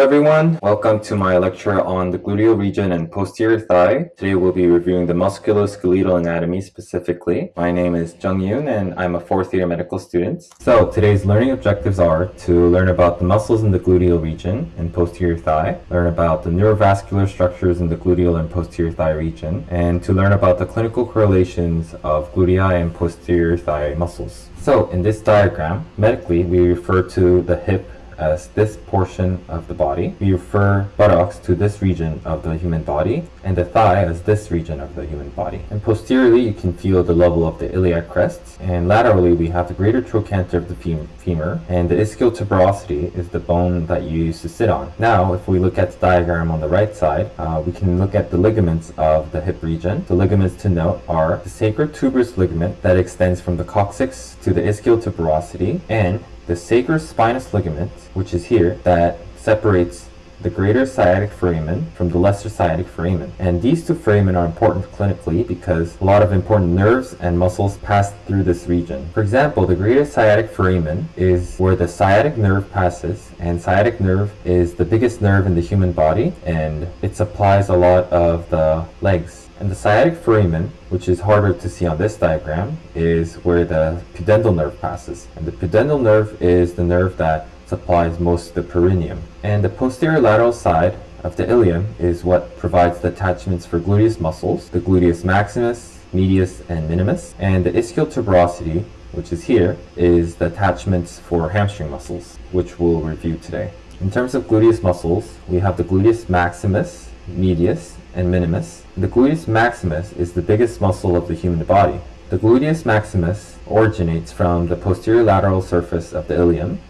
everyone, welcome to my lecture on the gluteal region and posterior thigh. Today we'll be reviewing the musculoskeletal anatomy specifically. My name is Jung Yoon and I'm a fourth year medical student. So today's learning objectives are to learn about the muscles in the gluteal region and posterior thigh, learn about the neurovascular structures in the gluteal and posterior thigh region, and to learn about the clinical correlations of gluteal and posterior thigh muscles. So in this diagram, medically we refer to the hip as this portion of the body. We refer buttocks to this region of the human body and the thigh as this region of the human body. And posteriorly you can feel the level of the iliac crest and laterally we have the greater trochanter of the femur and the ischial tuberosity is the bone that you use to sit on. Now if we look at the diagram on the right side uh, we can look at the ligaments of the hip region. The ligaments to note are the sacrotuberous ligament that extends from the coccyx to the ischial tuberosity and the sacrospinous ligament, which is here, that separates the greater sciatic foramen from the lesser sciatic foramen. And these two foramen are important clinically because a lot of important nerves and muscles pass through this region. For example, the greater sciatic foramen is where the sciatic nerve passes and sciatic nerve is the biggest nerve in the human body and it supplies a lot of the legs and the sciatic foramen, which is harder to see on this diagram, is where the pudendal nerve passes. And the pudendal nerve is the nerve that supplies most of the perineum. And the posterior lateral side of the ilium is what provides the attachments for gluteus muscles, the gluteus maximus, medius, and minimus. And the ischial tuberosity, which is here, is the attachments for hamstring muscles, which we'll review today. In terms of gluteus muscles, we have the gluteus maximus, medius, and minimus. The gluteus maximus is the biggest muscle of the human body. The gluteus maximus originates from the posterior lateral surface of the ilium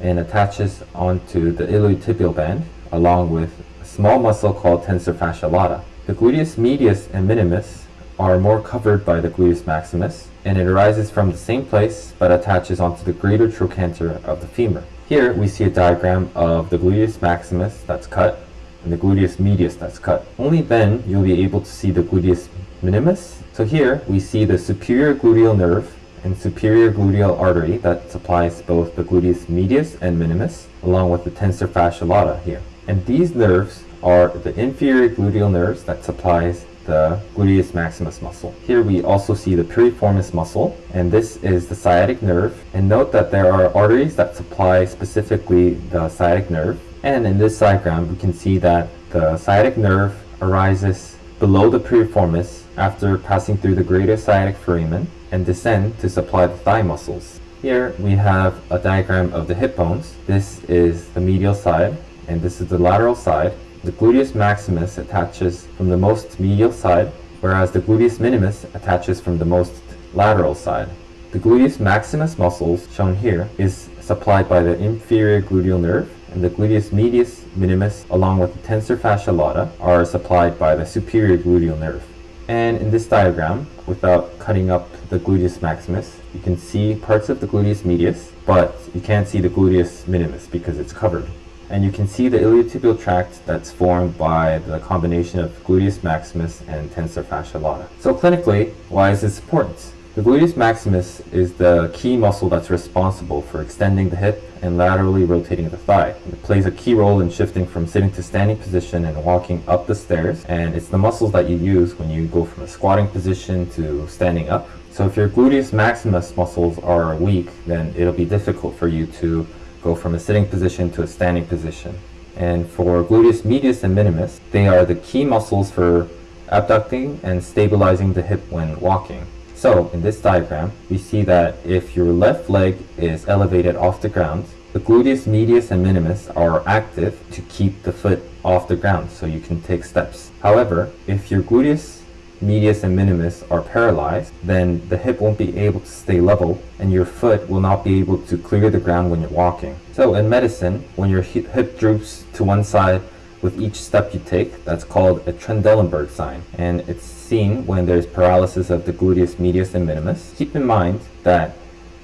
and attaches onto the iliotibial band along with a small muscle called tensor fascia lata. The gluteus medius and minimus are more covered by the gluteus maximus and it arises from the same place but attaches onto the greater trochanter of the femur. Here we see a diagram of the gluteus maximus that's cut and the gluteus medius that's cut. Only then you'll be able to see the gluteus minimus. So here we see the superior gluteal nerve and superior gluteal artery that supplies both the gluteus medius and minimus along with the tensor fascia lata here. And these nerves are the inferior gluteal nerves that supplies the gluteus maximus muscle. Here we also see the piriformis muscle and this is the sciatic nerve and note that there are arteries that supply specifically the sciatic nerve and in this diagram, we can see that the sciatic nerve arises below the piriformis after passing through the greater sciatic foramen and descend to supply the thigh muscles. Here we have a diagram of the hip bones. This is the medial side and this is the lateral side. The gluteus maximus attaches from the most medial side whereas the gluteus minimus attaches from the most lateral side. The gluteus maximus muscles shown here is supplied by the inferior gluteal nerve and the gluteus medius minimus along with the tensor fascia lata are supplied by the superior gluteal nerve. And in this diagram, without cutting up the gluteus maximus, you can see parts of the gluteus medius, but you can't see the gluteus minimus because it's covered. And you can see the iliotibial tract that's formed by the combination of gluteus maximus and tensor fascia lata. So clinically, why is this important? The gluteus maximus is the key muscle that's responsible for extending the hip and laterally rotating the thigh. It plays a key role in shifting from sitting to standing position and walking up the stairs and it's the muscles that you use when you go from a squatting position to standing up. So if your gluteus maximus muscles are weak then it'll be difficult for you to go from a sitting position to a standing position. And for gluteus medius and minimus, they are the key muscles for abducting and stabilizing the hip when walking. So in this diagram, we see that if your left leg is elevated off the ground, the gluteus medius and minimus are active to keep the foot off the ground so you can take steps. However, if your gluteus medius and minimus are paralyzed, then the hip won't be able to stay level and your foot will not be able to clear the ground when you're walking. So in medicine, when your hip droops to one side with each step you take, that's called a Trendelenburg sign. And it's seen when there's paralysis of the gluteus medius and minimus. Keep in mind that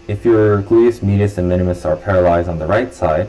if your gluteus medius and minimus are paralyzed on the right side,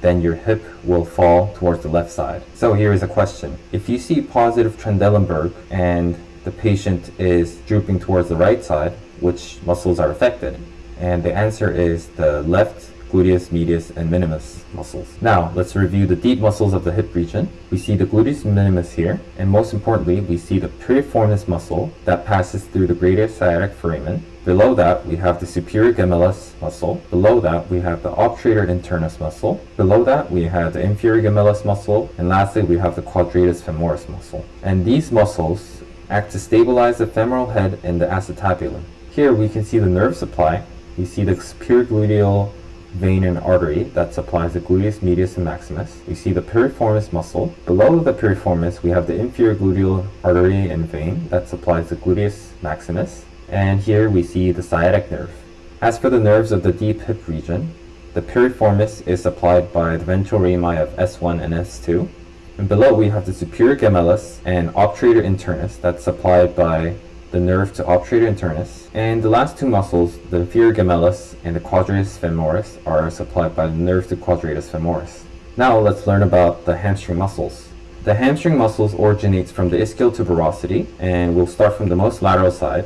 then your hip will fall towards the left side. So here is a question. If you see positive Trendelenburg and the patient is drooping towards the right side, which muscles are affected? And the answer is the left gluteus medius and minimus muscles. Now, let's review the deep muscles of the hip region. We see the gluteus minimus here, and most importantly, we see the piriformis muscle that passes through the greater sciatic foramen. Below that, we have the superior gemellus muscle. Below that, we have the obturator internus muscle. Below that, we have the inferior gemellus muscle. And lastly, we have the quadratus femoris muscle. And these muscles act to stabilize the femoral head and the acetabulum. Here we can see the nerve supply. We see the superior gluteal vein and artery that supplies the gluteus medius and maximus. We see the piriformis muscle. Below the piriformis, we have the inferior gluteal artery and vein that supplies the gluteus maximus. And here we see the sciatic nerve. As for the nerves of the deep hip region, the piriformis is supplied by the ventral rami of S1 and S2. And below we have the superior gemellus and obturator internus that's supplied by the nerve to obturator internus. And the last two muscles, the inferior gemellus and the quadratus femoris, are supplied by the nerve to quadratus femoris. Now let's learn about the hamstring muscles. The hamstring muscles originates from the ischial tuberosity, and we'll start from the most lateral side,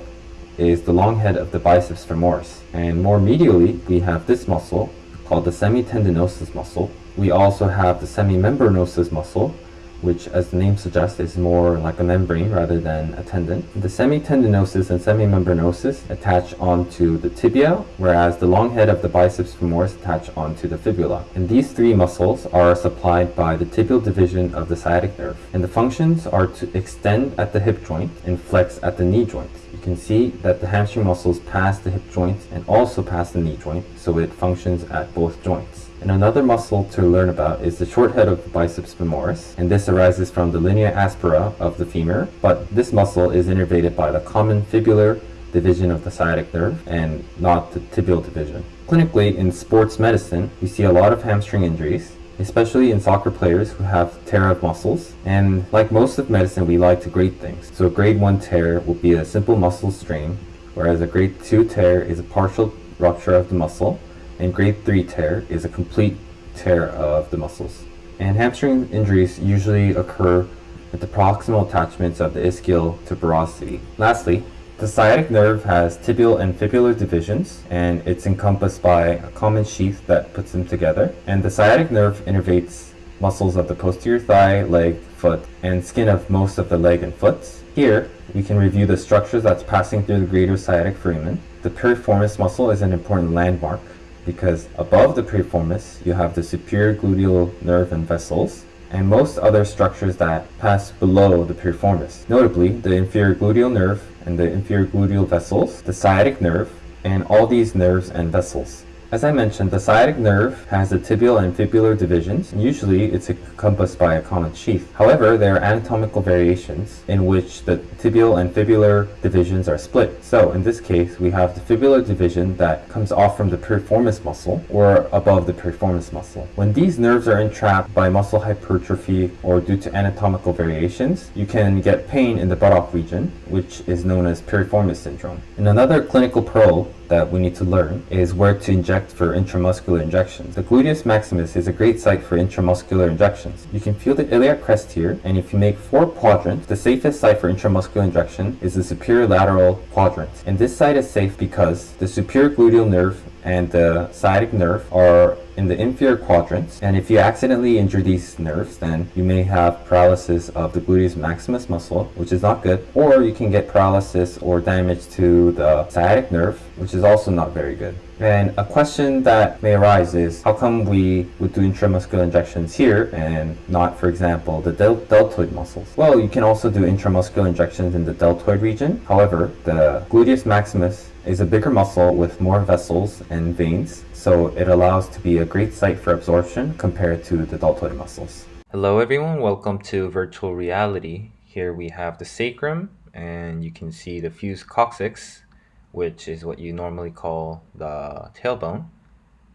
is the long head of the biceps femoris. And more medially, we have this muscle called the semitendinosus muscle. We also have the semimembranosus muscle, which as the name suggests is more like a membrane rather than a tendon. The semitendinosus and semimembranosus attach onto the tibia, whereas the long head of the biceps femoris attach onto the fibula. And these three muscles are supplied by the tibial division of the sciatic nerve. And the functions are to extend at the hip joint and flex at the knee joint. You can see that the hamstring muscles pass the hip joint and also pass the knee joint, so it functions at both joints. And another muscle to learn about is the short head of the biceps femoris, and this arises from the linea aspera of the femur, but this muscle is innervated by the common fibular division of the sciatic nerve and not the tibial division. Clinically, in sports medicine, we see a lot of hamstring injuries, especially in soccer players who have tear of muscles. And like most of medicine, we like to grade things. So a grade 1 tear will be a simple muscle strain, whereas a grade 2 tear is a partial rupture of the muscle, and grade 3 tear is a complete tear of the muscles. And hamstring injuries usually occur at the proximal attachments of the ischial tuberosity. Lastly, the sciatic nerve has tibial and fibular divisions, and it's encompassed by a common sheath that puts them together. And the sciatic nerve innervates muscles of the posterior thigh, leg, foot, and skin of most of the leg and foot. Here, we can review the structures that's passing through the greater sciatic foramen. The piriformis muscle is an important landmark because above the piriformis you have the superior gluteal nerve and vessels and most other structures that pass below the piriformis, notably the inferior gluteal nerve and the inferior gluteal vessels, the sciatic nerve, and all these nerves and vessels. As I mentioned, the sciatic nerve has the tibial and fibular divisions. Usually it's encompassed by a common sheath. However, there are anatomical variations in which the tibial and fibular divisions are split. So in this case, we have the fibular division that comes off from the piriformis muscle or above the piriformis muscle. When these nerves are entrapped by muscle hypertrophy or due to anatomical variations, you can get pain in the buttock region, which is known as piriformis syndrome. In another clinical pearl that we need to learn is where to inject for intramuscular injections. The gluteus maximus is a great site for intramuscular injections. You can feel the iliac crest here, and if you make four quadrants, the safest site for intramuscular injection is the superior lateral quadrant. And this site is safe because the superior gluteal nerve and the sciatic nerve are in the inferior quadrants. And if you accidentally injure these nerves, then you may have paralysis of the gluteus maximus muscle, which is not good. Or you can get paralysis or damage to the sciatic nerve, which is also not very good. And a question that may arise is, how come we would do intramuscular injections here and not, for example, the del deltoid muscles? Well, you can also do intramuscular injections in the deltoid region. However, the gluteus maximus is a bigger muscle with more vessels and veins, so it allows to be a great site for absorption compared to the deltoid muscles. Hello everyone, welcome to virtual reality. Here we have the sacrum and you can see the fused coccyx which is what you normally call the tailbone.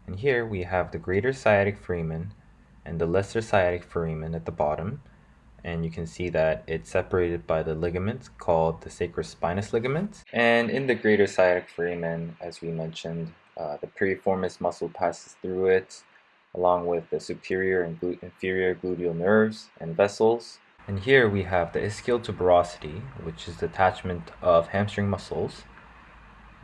And here we have the greater sciatic foramen and the lesser sciatic foramen at the bottom. And you can see that it's separated by the ligament called the sacrospinous ligament. And in the greater sciatic foramen, as we mentioned, uh, the piriformis muscle passes through it, along with the superior and glu inferior gluteal nerves and vessels. And here we have the ischial tuberosity, which is the attachment of hamstring muscles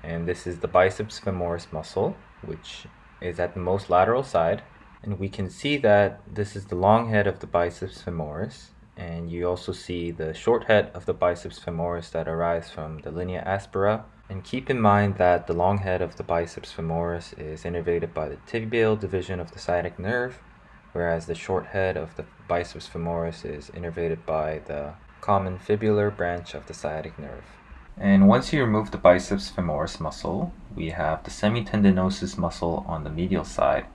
and this is the biceps femoris muscle which is at the most lateral side. And we can see that this is the long head of the biceps femoris. And you also see the short head of the biceps femoris that arise from the linea aspera. And keep in mind that the long head of the biceps femoris is innervated by the tibial division of the sciatic nerve, whereas the short head of the biceps femoris is innervated by the common fibular branch of the sciatic nerve. And once you remove the biceps femoris muscle, we have the semitendinosus muscle on the medial side,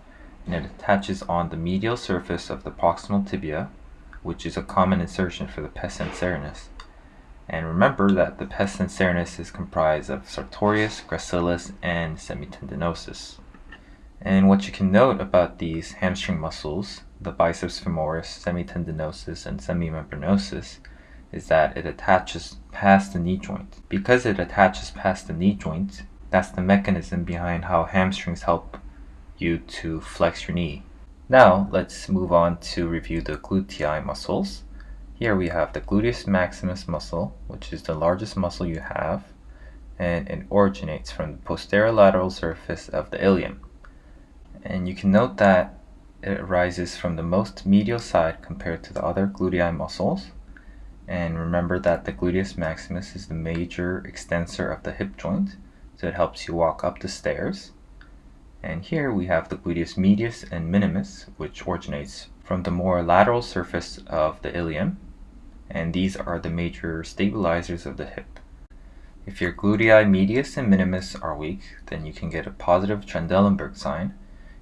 and it attaches on the medial surface of the proximal tibia, which is a common insertion for the pes anserinus. And remember that the pes anserinus is comprised of sartorius, gracilis, and semitendinosus. And what you can note about these hamstring muscles, the biceps femoris, semitendinosus, and semimembranosus, is that it attaches past the knee joint. Because it attaches past the knee joint, that's the mechanism behind how hamstrings help you to flex your knee. Now let's move on to review the glutei muscles. Here we have the gluteus maximus muscle, which is the largest muscle you have, and it originates from the posterolateral surface of the ilium. And you can note that it arises from the most medial side compared to the other glutei muscles. And remember that the gluteus maximus is the major extensor of the hip joint, so it helps you walk up the stairs. And here we have the gluteus medius and minimus, which originates from the more lateral surface of the ilium, and these are the major stabilizers of the hip. If your glutei medius and minimus are weak, then you can get a positive Trendelenburg sign,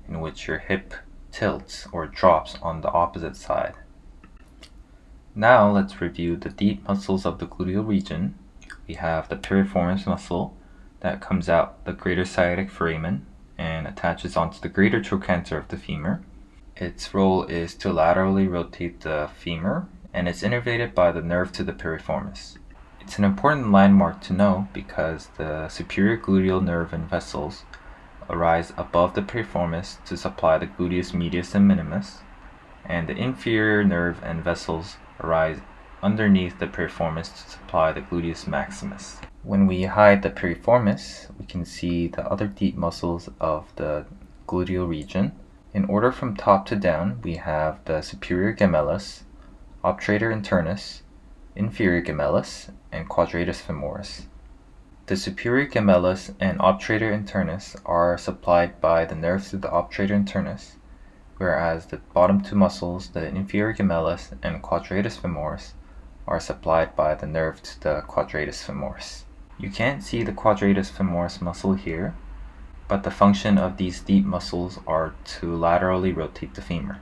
in which your hip tilts or drops on the opposite side. Now let's review the deep muscles of the gluteal region. We have the piriformis muscle that comes out the greater sciatic foramen and attaches onto the greater trochanter of the femur. Its role is to laterally rotate the femur and it's innervated by the nerve to the piriformis. It's an important landmark to know because the superior gluteal nerve and vessels arise above the piriformis to supply the gluteus medius and minimus, and the inferior nerve and vessels arise underneath the piriformis to supply the gluteus maximus. When we hide the piriformis, we can see the other deep muscles of the gluteal region. In order from top to down, we have the superior gemellus, obturator internus, inferior gemellus, and quadratus femoris. The superior gemellus and obturator internus are supplied by the nerves to the obturator internus, whereas the bottom two muscles, the inferior gemellus and quadratus femoris, are supplied by the nerve to the quadratus femoris. You can't see the quadratus femoris muscle here, but the function of these deep muscles are to laterally rotate the femur.